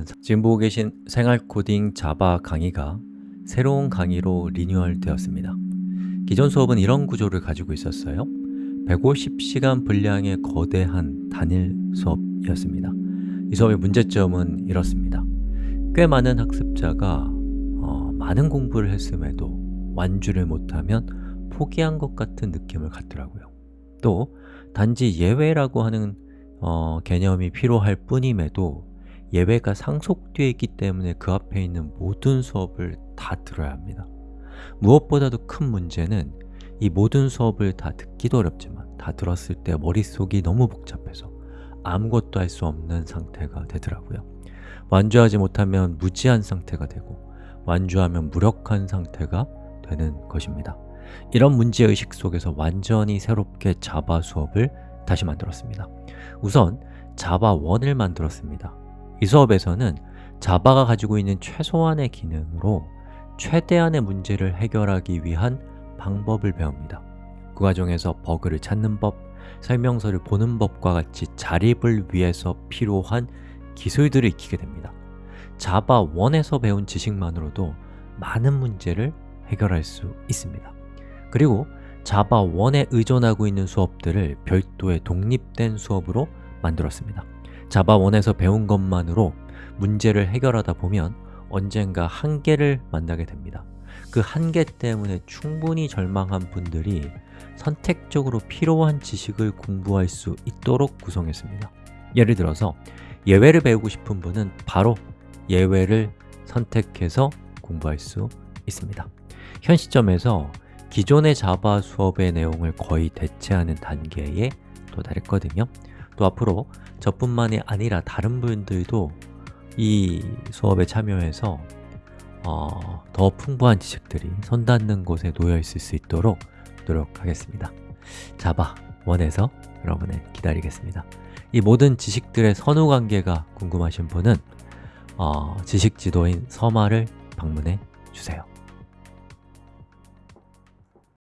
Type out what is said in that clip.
여러분 지금 보고 계신 생활 코딩 자바 강의가 새로운 강의로 리뉴얼 되었습니다. 기존 수업은 이런 구조를 가지고 있었어요. 150시간 분량의 거대한 단일 수업이었습니다. 이 수업의 문제점은 이렇습니다. 꽤 많은 학습자가 어, 많은 공부를 했음에도 완주를 못하면 포기한 것 같은 느낌을 갖더라고요. 또 단지 예외라고 하는 어, 개념이 필요할 뿐임에도 예외가 상속되어 있기 때문에 그 앞에 있는 모든 수업을 다 들어야 합니다. 무엇보다도 큰 문제는 이 모든 수업을 다 듣기도 어렵지만 다 들었을 때 머릿속이 너무 복잡해서 아무것도 할 수 없는 상태가 되더라고요. 완주하지 못하면 무지한 상태가 되고 완주하면 무력한 상태가 되는 것입니다. 이런 문제의식 속에서 완전히 새롭게 자바 수업을 다시 만들었습니다. 우선 자바 1을 만들었습니다 이 수업에서는 자바가 가지고 있는 최소한의 기능으로 최대한의 문제를 해결하기 위한 방법을 배웁니다. 그 과정에서 버그를 찾는 법, 설명서를 보는 법과 같이 자립을 위해서 필요한 기술들을 익히게 됩니다. 자바 1에서 배운 지식만으로도 많은 문제를 해결할 수 있습니다. 그리고 자바 1에 의존하고 있는 수업들을 별도의 독립된 수업으로 만들었습니다 자바 1에서 배운 것만으로 문제를 해결하다 보면 언젠가 한계를 만나게 됩니다. 그 한계 때문에 충분히 절망한 분들이 선택적으로 필요한 지식을 공부할 수 있도록 구성했습니다. 예를 들어서 예외를 배우고 싶은 분은 바로 예외를 선택해서 공부할 수 있습니다. 현 시점에서 기존의 자바 수업의 내용을 거의 대체하는 단계에 도달했거든요 또 앞으로 저뿐만이 아니라 다른 분들도 이 수업에 참여해서 어, 더 풍부한 지식들이 손 닿는 곳에 놓여 있을 수 있도록 노력하겠습니다. 자바 원에서 여러분을 기다리겠습니다. 이 모든 지식들의 선후 관계가 궁금하신 분은 어, 지식지도인 서마를 방문해 주세요